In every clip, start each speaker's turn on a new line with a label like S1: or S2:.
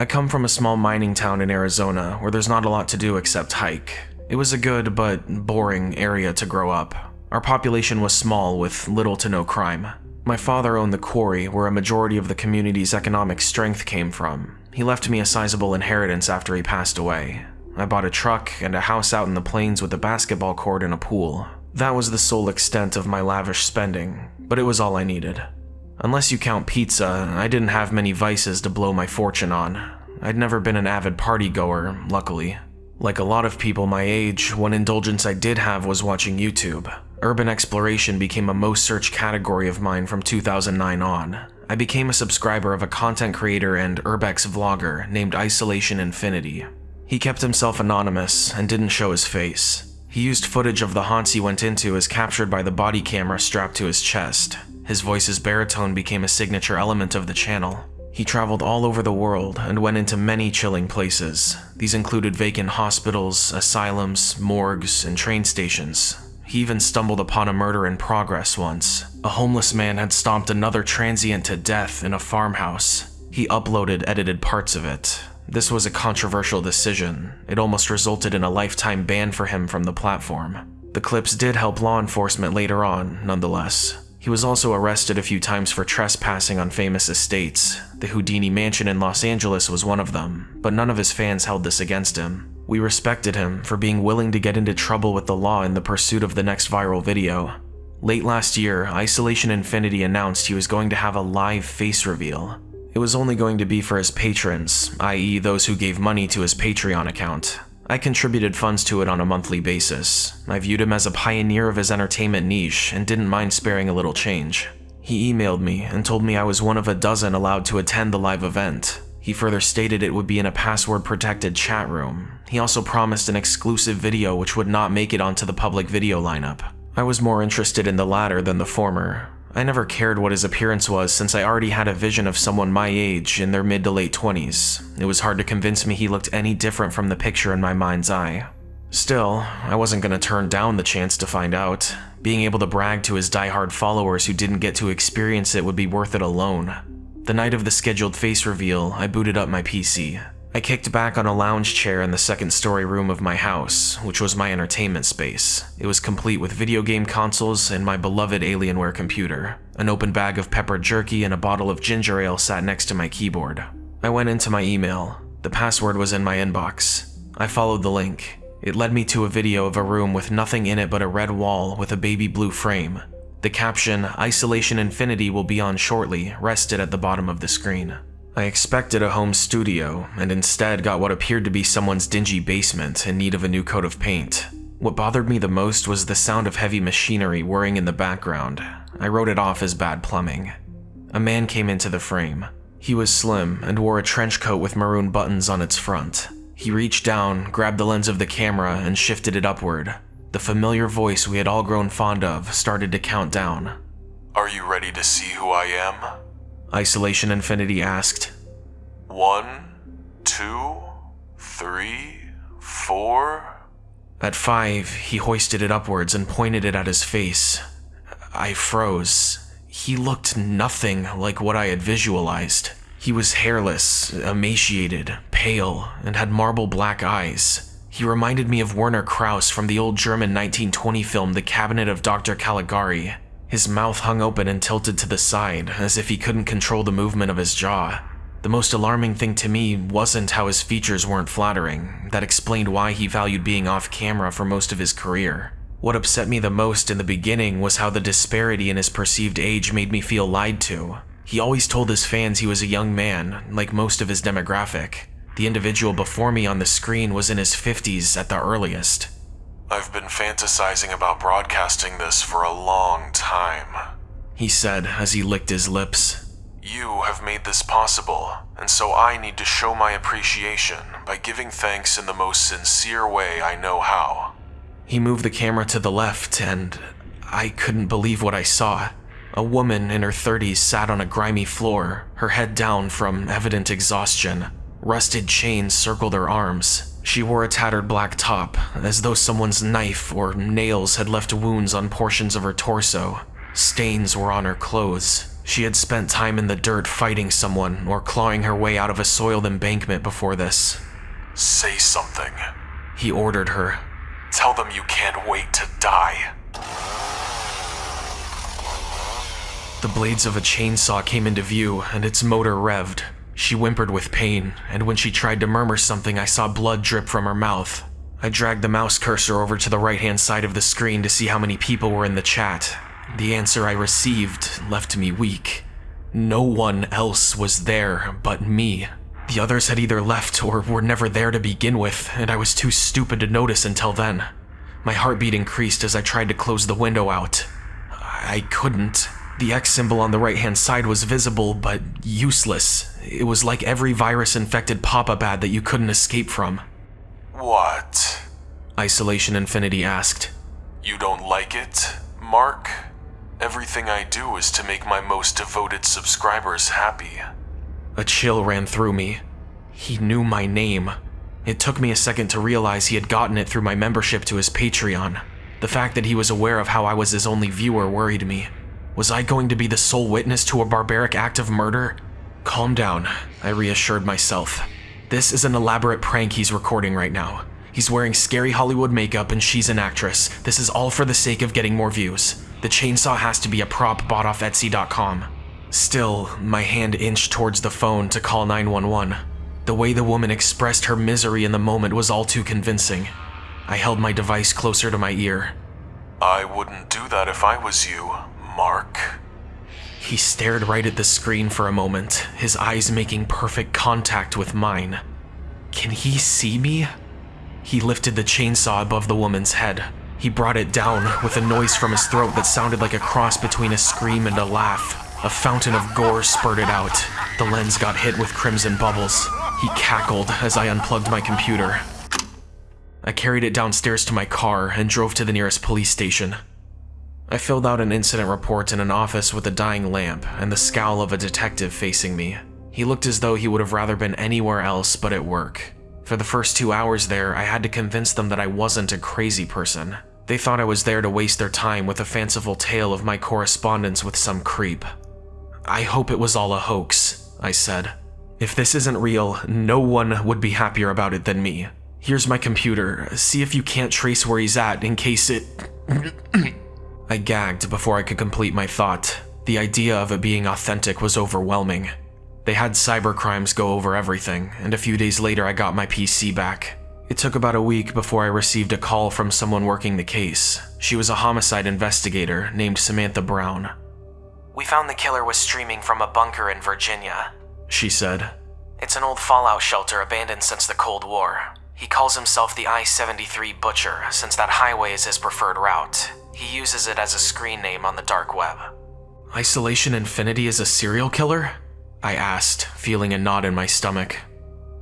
S1: I come from a small mining town in Arizona where there's not a lot to do except hike. It was a good but boring area to grow up. Our population was small with little to no crime. My father owned the quarry where a majority of the community's economic strength came from. He left me a sizable inheritance after he passed away. I bought a truck and a house out in the plains with a basketball court and a pool. That was the sole extent of my lavish spending, but it was all I needed. Unless you count pizza, I didn't have many vices to blow my fortune on. I'd never been an avid party goer, luckily. Like a lot of people my age, one indulgence I did have was watching YouTube. Urban exploration became a most searched category of mine from 2009 on. I became a subscriber of a content creator and urbex vlogger named Isolation Infinity. He kept himself anonymous and didn't show his face. He used footage of the haunts he went into as captured by the body camera strapped to his chest. His voice's baritone became a signature element of the channel. He traveled all over the world and went into many chilling places. These included vacant hospitals, asylums, morgues, and train stations. He even stumbled upon a murder in progress once. A homeless man had stomped another transient to death in a farmhouse. He uploaded edited parts of it. This was a controversial decision. It almost resulted in a lifetime ban for him from the platform. The clips did help law enforcement later on, nonetheless. He was also arrested a few times for trespassing on famous estates. The Houdini Mansion in Los Angeles was one of them, but none of his fans held this against him. We respected him for being willing to get into trouble with the law in the pursuit of the next viral video. Late last year, Isolation Infinity announced he was going to have a live face reveal. It was only going to be for his patrons, i.e. those who gave money to his Patreon account. I contributed funds to it on a monthly basis. I viewed him as a pioneer of his entertainment niche and didn't mind sparing a little change. He emailed me and told me I was one of a dozen allowed to attend the live event. He further stated it would be in a password-protected chat room. He also promised an exclusive video which would not make it onto the public video lineup. I was more interested in the latter than the former. I never cared what his appearance was since I already had a vision of someone my age in their mid to late 20s. It was hard to convince me he looked any different from the picture in my mind's eye. Still, I wasn't going to turn down the chance to find out. Being able to brag to his die-hard followers who didn't get to experience it would be worth it alone. The night of the scheduled face reveal, I booted up my PC. I kicked back on a lounge chair in the second story room of my house, which was my entertainment space. It was complete with video game consoles and my beloved Alienware computer. An open bag of pepper jerky and a bottle of ginger ale sat next to my keyboard. I went into my email. The password was in my inbox. I followed the link. It led me to a video of a room with nothing in it but a red wall with a baby blue frame. The caption, Isolation Infinity will be on shortly, rested at the bottom of the screen. I expected a home studio, and instead got what appeared to be someone's dingy basement in need of a new coat of paint. What bothered me the most was the sound of heavy machinery whirring in the background. I wrote it off as bad plumbing. A man came into the frame. He was slim and wore a trench coat with maroon buttons on its front. He reached down, grabbed the lens of the camera, and shifted it upward. The familiar voice we had all grown fond of started to count down.
S2: Are you ready to see who I am?
S1: Isolation Infinity asked.
S2: One, two, three, four.
S1: At five, he hoisted it upwards and pointed it at his face. I froze. He looked nothing like what I had visualized. He was hairless, emaciated, pale, and had marble black eyes. He reminded me of Werner Krauss from the old German 1920 film The Cabinet of Dr. Caligari. His mouth hung open and tilted to the side, as if he couldn't control the movement of his jaw. The most alarming thing to me wasn't how his features weren't flattering. That explained why he valued being off camera for most of his career. What upset me the most in the beginning was how the disparity in his perceived age made me feel lied to. He always told his fans he was a young man, like most of his demographic. The individual before me on the screen was in his 50s at the earliest.
S2: I've been fantasizing about broadcasting this for a long time,
S1: he said as he licked his lips.
S2: You have made this possible, and so I need to show my appreciation by giving thanks in the most sincere way I know how.
S1: He moved the camera to the left, and I couldn't believe what I saw. A woman in her 30s sat on a grimy floor, her head down from evident exhaustion. Rusted chains circled her arms. She wore a tattered black top, as though someone's knife or nails had left wounds on portions of her torso. Stains were on her clothes. She had spent time in the dirt fighting someone or clawing her way out of a soiled embankment before this.
S2: Say something.
S1: He ordered her.
S2: Tell them you can't wait to die.
S1: The blades of a chainsaw came into view and its motor revved. She whimpered with pain, and when she tried to murmur something, I saw blood drip from her mouth. I dragged the mouse cursor over to the right hand side of the screen to see how many people were in the chat. The answer I received left me weak. No one else was there but me. The others had either left or were never there to begin with, and I was too stupid to notice until then. My heartbeat increased as I tried to close the window out. I couldn't. The X symbol on the right hand side was visible, but useless. It was like every virus infected pop up ad that you couldn't escape from.
S2: What?
S1: Isolation Infinity asked.
S2: You don't like it, Mark? Everything I do is to make my most devoted subscribers happy.
S1: A chill ran through me. He knew my name. It took me a second to realize he had gotten it through my membership to his Patreon. The fact that he was aware of how I was his only viewer worried me. Was I going to be the sole witness to a barbaric act of murder? Calm down, I reassured myself. This is an elaborate prank he's recording right now. He's wearing scary Hollywood makeup and she's an actress. This is all for the sake of getting more views. The chainsaw has to be a prop bought off Etsy.com. Still, my hand inched towards the phone to call 911. The way the woman expressed her misery in the moment was all too convincing. I held my device closer to my ear.
S2: I wouldn't do that if I was you, Mark.
S1: He stared right at the screen for a moment, his eyes making perfect contact with mine. Can he see me? He lifted the chainsaw above the woman's head. He brought it down with a noise from his throat that sounded like a cross between a scream and a laugh. A fountain of gore spurted out. The lens got hit with crimson bubbles. He cackled as I unplugged my computer. I carried it downstairs to my car and drove to the nearest police station. I filled out an incident report in an office with a dying lamp and the scowl of a detective facing me. He looked as though he would have rather been anywhere else but at work. For the first two hours there, I had to convince them that I wasn't a crazy person. They thought I was there to waste their time with a fanciful tale of my correspondence with some creep. I hope it was all a hoax, I said. If this isn't real, no one would be happier about it than me. Here's my computer. See if you can't trace where he's at in case it... I gagged before I could complete my thought. The idea of it being authentic was overwhelming. They had cybercrimes go over everything, and a few days later I got my PC back. It took about a week before I received a call from someone working the case. She was a homicide investigator named Samantha Brown. We found the killer was streaming from a bunker in Virginia, she said. It's an old fallout shelter abandoned since the Cold War. He calls himself the I-73 Butcher, since that highway is his preferred route. He uses it as a screen name on the dark web. Isolation Infinity is a serial killer? I asked, feeling a knot in my stomach.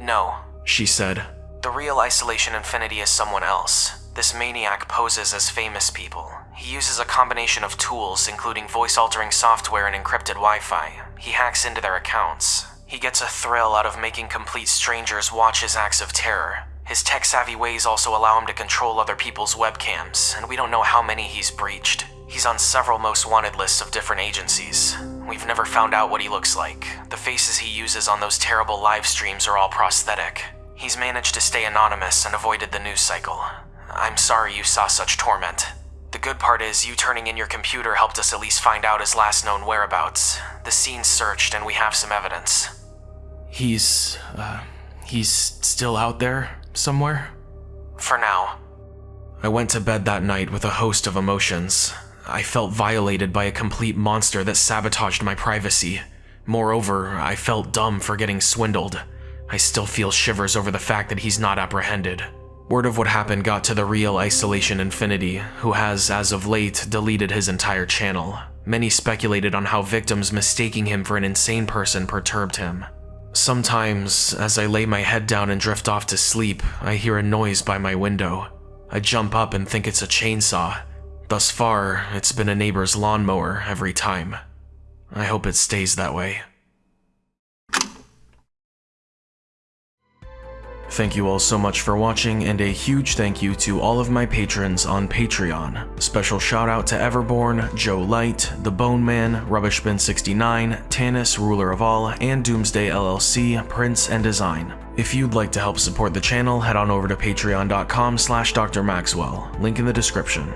S1: No, she said. The real Isolation Infinity is someone else. This maniac poses as famous people. He uses a combination of tools, including voice-altering software and encrypted Wi-Fi. He hacks into their accounts. He gets a thrill out of making complete strangers watch his acts of terror. His tech-savvy ways also allow him to control other people's webcams, and we don't know how many he's breached. He's on several most wanted lists of different agencies. We've never found out what he looks like. The faces he uses on those terrible live streams are all prosthetic. He's managed to stay anonymous and avoided the news cycle. I'm sorry you saw such torment. The good part is you turning in your computer helped us at least find out his last known whereabouts. The scene's searched and we have some evidence. He's, uh, he's still out there somewhere? For now. I went to bed that night with a host of emotions. I felt violated by a complete monster that sabotaged my privacy. Moreover, I felt dumb for getting swindled. I still feel shivers over the fact that he's not apprehended. Word of what happened got to the real Isolation Infinity, who has, as of late, deleted his entire channel. Many speculated on how victims mistaking him for an insane person perturbed him. Sometimes, as I lay my head down and drift off to sleep, I hear a noise by my window. I jump up and think it's a chainsaw. Thus far, it's been a neighbor's lawnmower every time. I hope it stays that way. Thank you all so much for watching, and a huge thank you to all of my patrons on Patreon. Special shout out to Everborn, Joe Light, The Bone Man, Rubbishbin69, Tanis, Ruler of All, and Doomsday LLC, Prince and Design. If you'd like to help support the channel, head on over to patreon.com slash drmaxwell, link in the description.